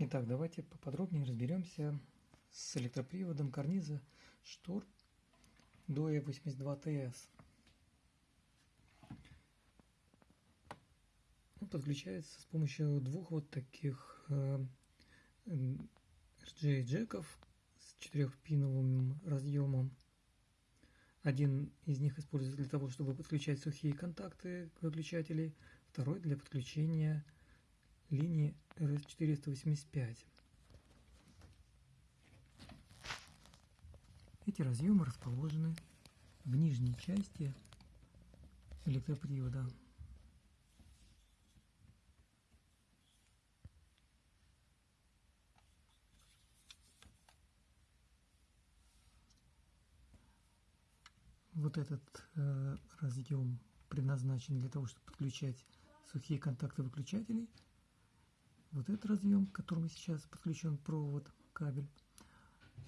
Итак, давайте поподробнее разберемся с электроприводом карниза штор DOE 82TS. Он подключается с помощью двух вот таких э, RJ-джеков с четырехпиновым разъемом. Один из них используется для того, чтобы подключать сухие контакты выключателей, второй для подключения линии RS485. Эти разъемы расположены в нижней части электропривода. Вот этот э, разъем предназначен для того, чтобы подключать сухие контакты выключателей – вот этот разъем, к которому сейчас подключен провод, кабель,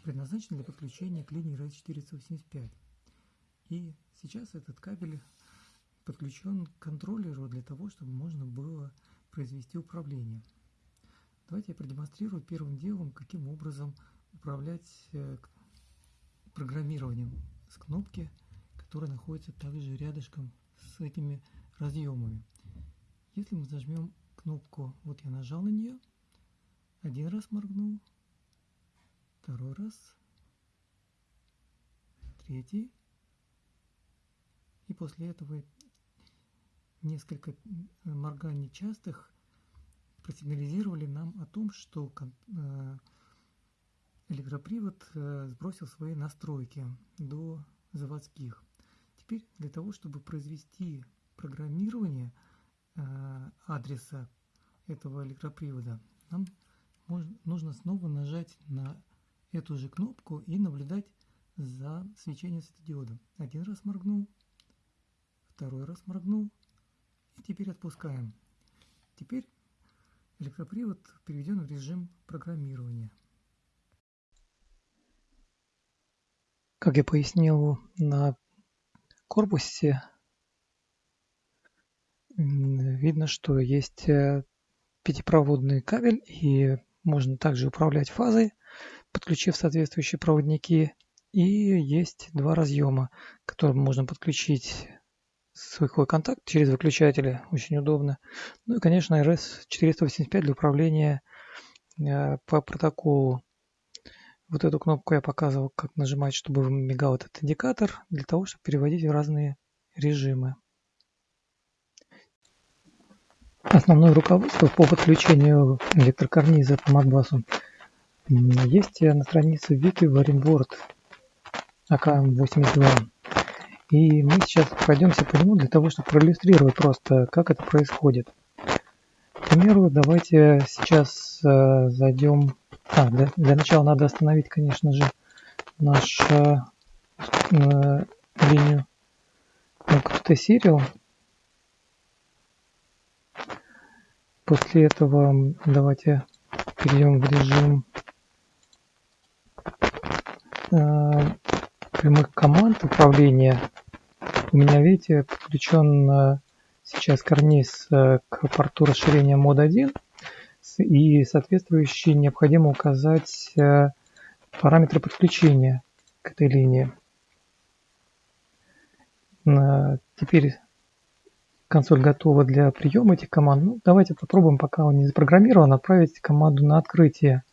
предназначен для подключения к линии RS485. И сейчас этот кабель подключен к контроллеру для того, чтобы можно было произвести управление. Давайте я продемонстрирую первым делом, каким образом управлять э, программированием с кнопки, которая находится также рядышком с этими разъемами. Если мы зажмем кнопку. Вот я нажал на нее. Один раз моргнул. Второй раз. Третий. И после этого несколько морганий частых просигнализировали нам о том, что э, электропривод э, сбросил свои настройки до заводских. Теперь для того, чтобы произвести программирование – адреса этого электропривода, нам нужно снова нажать на эту же кнопку и наблюдать за свечением светодиода. Один раз моргнул, второй раз моргнул, и теперь отпускаем. Теперь электропривод переведен в режим программирования. Как я пояснил на корпусе видно, что есть э, пятипроводный кабель и можно также управлять фазой, подключив соответствующие проводники. И есть два разъема, к которым можно подключить свой контакт через выключатели, очень удобно. Ну и, конечно, RS-485 для управления э, по протоколу. Вот эту кнопку я показывал, как нажимать, чтобы мигал этот индикатор, для того, чтобы переводить в разные режимы. Основное руководство по подключению электрокарниза по Modbus есть на странице Wiki Waringboard АК-82. И мы сейчас пройдемся по нему для того, чтобы проиллюстрировать просто, как это происходит. К примеру, давайте сейчас э, зайдем... А, для, для начала надо остановить, конечно же, нашу э, линию QT-Serial. После этого давайте перейдем в режим э, прямых команд управления. У меня, видите, подключен э, сейчас карниз э, к порту расширения мод 1 и соответствующий необходимо указать параметры подключения к этой линии. Теперь консоль готова для приема этих команд. Ну, давайте попробуем, пока он не запрограммирован, отправить команду на открытие.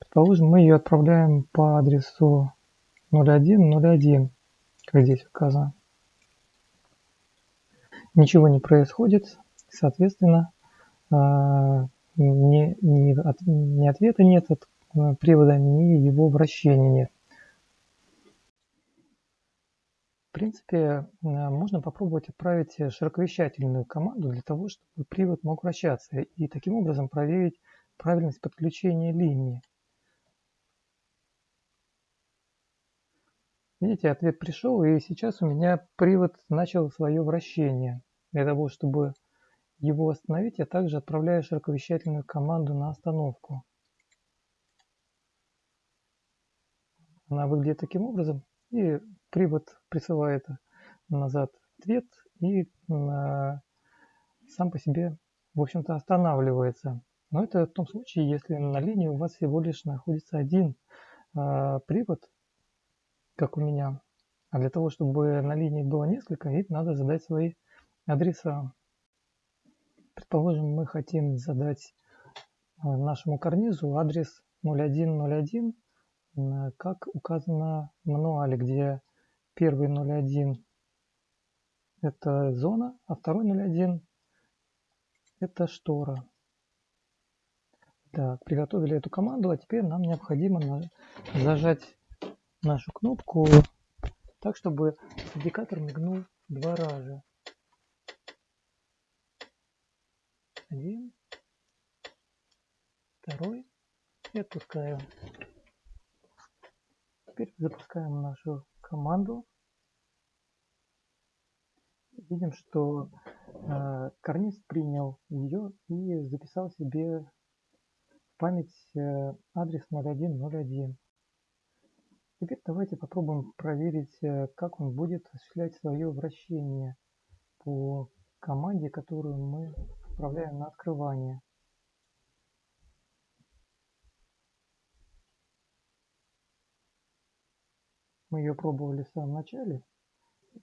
Предположим, мы ее отправляем по адресу 0101, как здесь указано. Ничего не происходит, соответственно, ни, ни, ни ответа нет от Э, привода ни его вращения нет. В принципе, э, можно попробовать отправить широковещательную команду для того, чтобы привод мог вращаться и таким образом проверить правильность подключения линии. Видите, ответ пришел, и сейчас у меня привод начал свое вращение. Для того, чтобы его остановить, я также отправляю широковещательную команду на остановку. Она выглядит таким образом. И привод присылает назад ответ и сам по себе, в общем-то, останавливается. Но это в том случае, если на линии у вас всего лишь находится один э, привод, как у меня. А для того, чтобы на линии было несколько, им надо задать свои адреса. Предположим, мы хотим задать э, нашему карнизу адрес 0101, э, как указано в мануале, где первый 01 это зона, а второй 01 это штора. Так, приготовили эту команду, а теперь нам необходимо зажать нашу кнопку так, чтобы индикатор мигнул два раза. Один, второй и отпускаем. Теперь запускаем нашу команду. Видим, что э, карниз принял ее и записал себе в память э, адрес 0101. Теперь давайте попробуем проверить, э, как он будет осуществлять свое вращение по команде, которую мы отправляем на открывание. Мы ее пробовали в самом начале.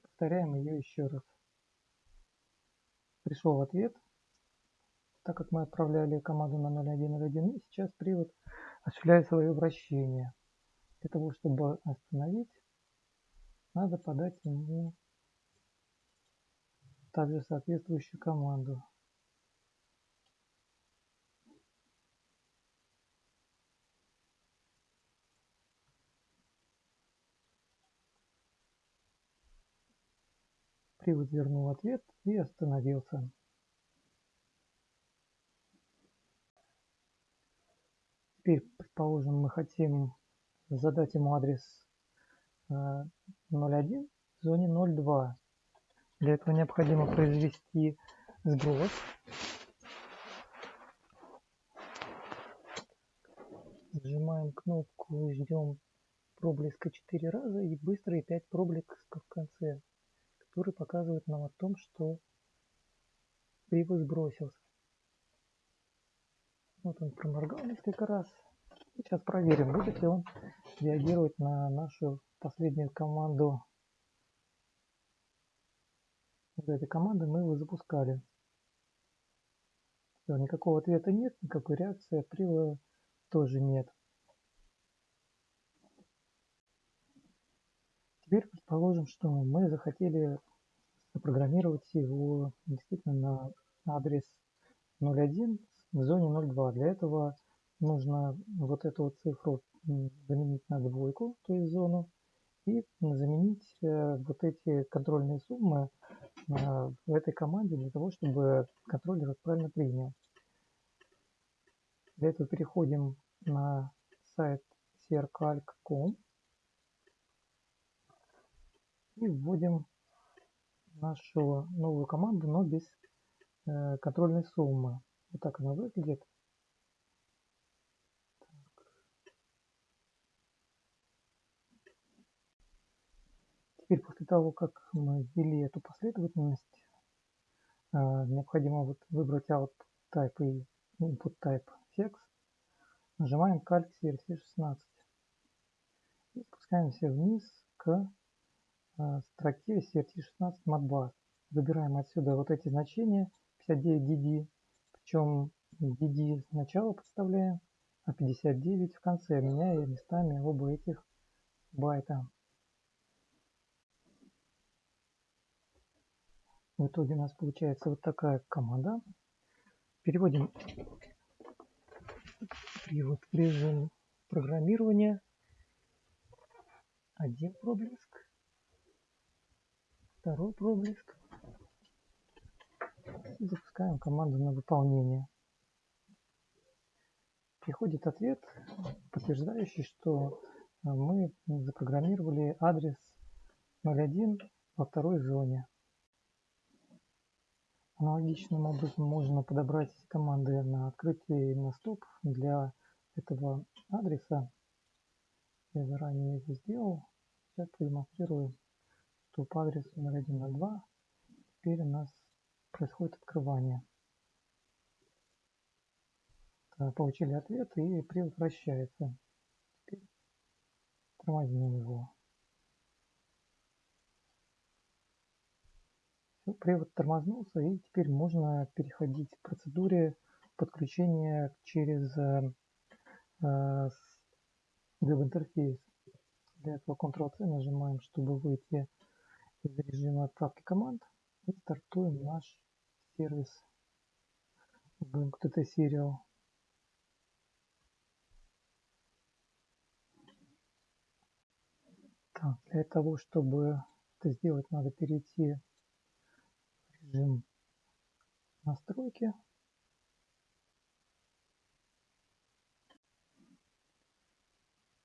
Повторяем ее еще раз. Пришел ответ, так как мы отправляли команду на 0101, и сейчас привод осуществляет свое вращение. Для того, чтобы остановить, надо подать ему также соответствующую команду. Привод вернул ответ и остановился. Теперь, предположим, мы хотим задать ему адрес 01 э, в зоне 02. Для этого необходимо произвести сброс. Сжимаем кнопку, ждем проблеска 4 раза и быстрые 5 проблесков в конце который показывает нам о том, что привод сбросился. Вот он проморгал несколько раз. Сейчас проверим, будет ли он реагировать на нашу последнюю команду. Вот этой команды мы его запускали. Все, никакого ответа нет, никакой реакции от привода тоже нет. Теперь предположим, что мы захотели запрограммировать его действительно на адрес 01 в зоне 02. Для этого нужно вот эту вот цифру заменить на двойку, то есть зону, и заменить э, вот эти контрольные суммы э, в этой команде для того, чтобы контроллер правильно принял. Для этого переходим на сайт crcalc.com и вводим нашу новую команду, но без э, контрольной суммы. Вот так она выглядит. Теперь после того, как мы ввели эту последовательность, э, необходимо вот выбрать output type и input type text. Нажимаем Calc CRC16 и спускаемся вниз к строке CRT16 Modbus. Выбираем отсюда вот эти значения 59DD, причем DD сначала подставляем, а 59 в конце, меняя местами оба этих байта. В итоге у нас получается вот такая команда. Переводим привод в режим программирования. Один проблеск второй проблеск. Запускаем команду на выполнение. Приходит ответ, подтверждающий, что э, мы запрограммировали адрес 01 во второй зоне. Аналогичным образом можно подобрать команды на открытие и на стоп для этого адреса. Я заранее это сделал. сейчас продемонстрирую, что по адресу 0102 теперь у нас происходит открывание. Получили ответ и привод вращается. Теперь тормознем его. Все, привод тормознулся и теперь можно переходить к процедуре подключения через э, э веб-интерфейс. Для этого Ctrl-C нажимаем, чтобы выйти из режима отправки команд и стартуем наш сервис BMQTT Serial. Так, для того, чтобы это сделать, надо перейти в режим настройки.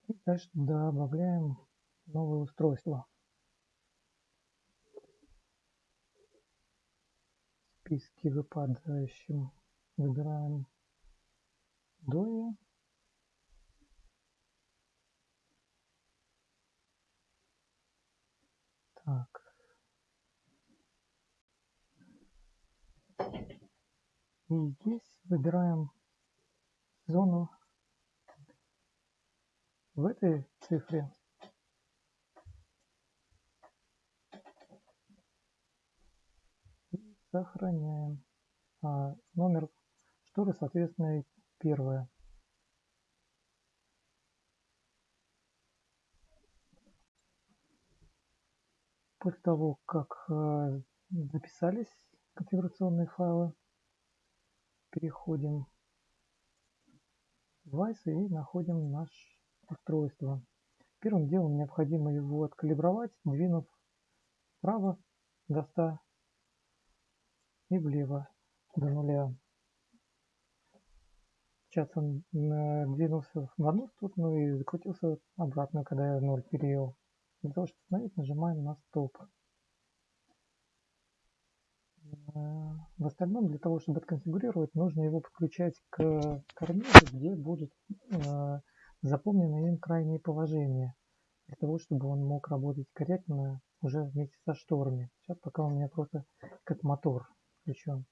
И дальше добавляем новое устройство. Списке выпадающим выбираем Доя. Так. И здесь выбираем зону в этой цифре и сохраняем а, номер шторы, соответственно, первая. После того, как э, записались конфигурационные файлы, переходим в Device и находим наш устройство. Первым делом необходимо его откалибровать, двинув вправо до 100 и влево до нуля. Сейчас он двинулся в одну сторону и закрутился обратно, когда я 0 перевел. Для того, чтобы остановить, нажимаем на стоп. В остальном, для того, чтобы отконфигурировать, нужно его подключать к карнизу, где будут э, запомнены им крайние положения, для того, чтобы он мог работать корректно уже вместе со шторами. Сейчас пока у меня просто как мотор включен.